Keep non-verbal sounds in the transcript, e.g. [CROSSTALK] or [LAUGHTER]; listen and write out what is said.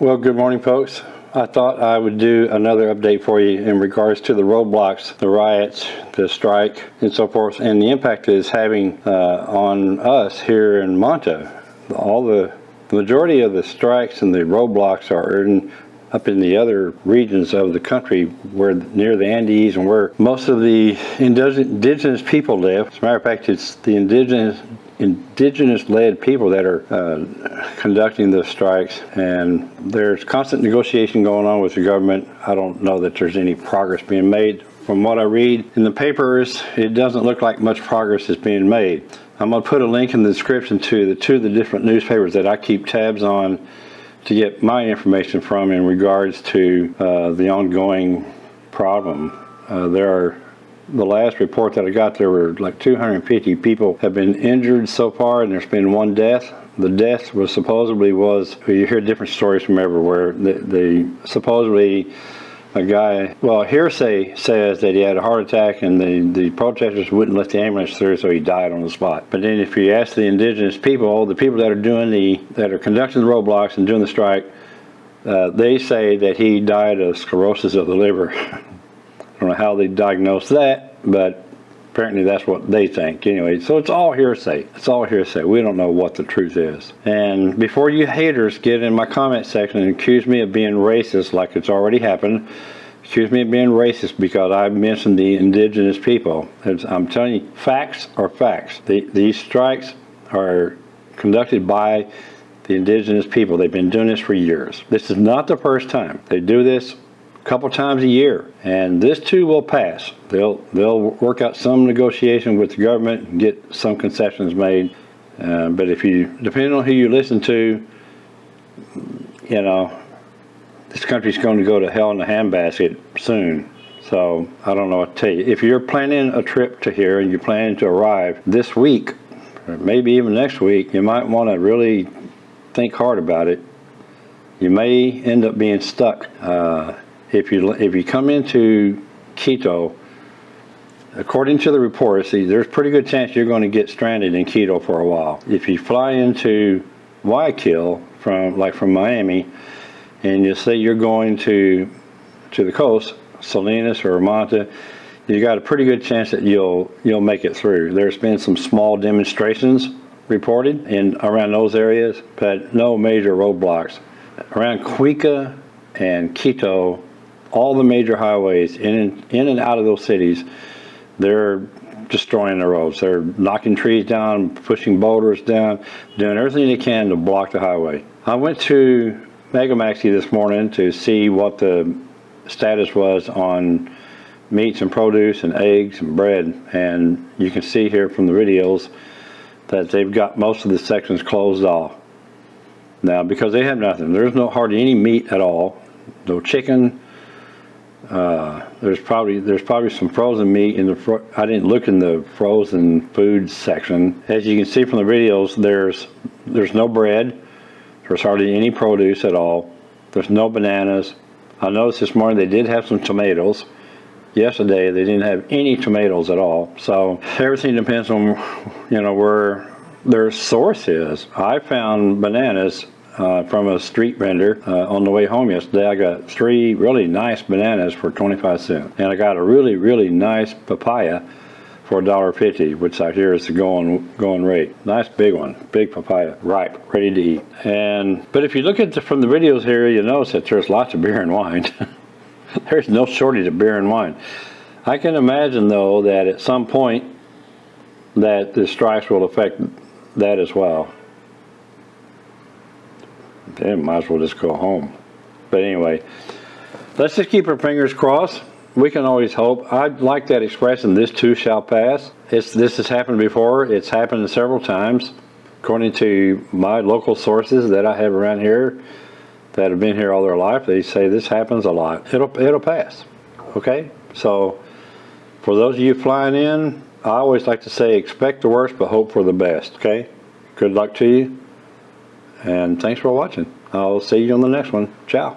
Well, good morning, folks. I thought I would do another update for you in regards to the roadblocks, the riots, the strike, and so forth, and the impact it is having uh, on us here in Manta. All the, the majority of the strikes and the roadblocks are in, up in the other regions of the country where near the Andes and where most of the indigenous people live. As a matter of fact, it's the indigenous indigenous-led people that are uh, conducting the strikes and there's constant negotiation going on with the government. I don't know that there's any progress being made. From what I read in the papers, it doesn't look like much progress is being made. I'm going to put a link in the description to the two of the different newspapers that I keep tabs on to get my information from in regards to uh, the ongoing problem. Uh, there are the last report that I got, there were like 250 people have been injured so far, and there's been one death. The death was supposedly was, you hear different stories from everywhere. The, the supposedly a guy, well, hearsay says that he had a heart attack and the, the protesters wouldn't let the ambulance through, so he died on the spot. But then if you ask the indigenous people, the people that are doing the, that are conducting the roadblocks and doing the strike, uh, they say that he died of sclerosis of the liver. [LAUGHS] don't know how they diagnosed that, but apparently that's what they think anyway. So it's all hearsay. It's all hearsay. We don't know what the truth is. And before you haters get in my comment section and accuse me of being racist like it's already happened, accuse me of being racist because I mentioned the indigenous people. I'm telling you, facts are facts. The, these strikes are conducted by the indigenous people. They've been doing this for years. This is not the first time. They do this couple times a year and this too will pass. They'll they'll work out some negotiation with the government and get some concessions made uh, but if you depending on who you listen to you know this country's going to go to hell in a handbasket soon. So I don't know what to tell you. If you're planning a trip to here and you're planning to arrive this week or maybe even next week you might want to really think hard about it. You may end up being stuck uh, if you if you come into Quito, according to the reports, there's pretty good chance you're going to get stranded in Quito for a while. If you fly into Guayaquil from like from Miami, and you say you're going to to the coast, Salinas or Manta, you got a pretty good chance that you'll you'll make it through. There's been some small demonstrations reported in around those areas, but no major roadblocks. Around Cuenca and Quito, all the major highways in and, in and out of those cities, they're destroying the roads. They're knocking trees down, pushing boulders down, doing everything they can to block the highway. I went to Megamaxi this morning to see what the status was on meats and produce and eggs and bread and you can see here from the videos that they've got most of the sections closed off. Now because they have nothing, there's no hardly any meat at all, no chicken, uh, there's probably there's probably some frozen meat in the I didn't look in the frozen food section. As you can see from the videos there's there's no bread. There's hardly any produce at all. There's no bananas. I noticed this morning they did have some tomatoes. Yesterday they didn't have any tomatoes at all. So everything depends on you know where their source is. I found bananas uh, from a street vendor uh, on the way home yesterday. I got three really nice bananas for 25 cents. And I got a really, really nice papaya for $1.50, which I hear is the going going rate. Nice big one, big papaya, ripe, ready to eat. And But if you look at the, from the videos here, you notice that there's lots of beer and wine. [LAUGHS] there's no shortage of beer and wine. I can imagine though that at some point that the strikes will affect that as well they might as well just go home. But anyway, let's just keep our fingers crossed. We can always hope. I like that expression, this too shall pass. It's, this has happened before. It's happened several times. According to my local sources that I have around here that have been here all their life, they say this happens a lot. It'll, it'll pass. Okay? So for those of you flying in, I always like to say expect the worst but hope for the best. Okay? Good luck to you. And thanks for watching. I'll see you on the next one. Ciao.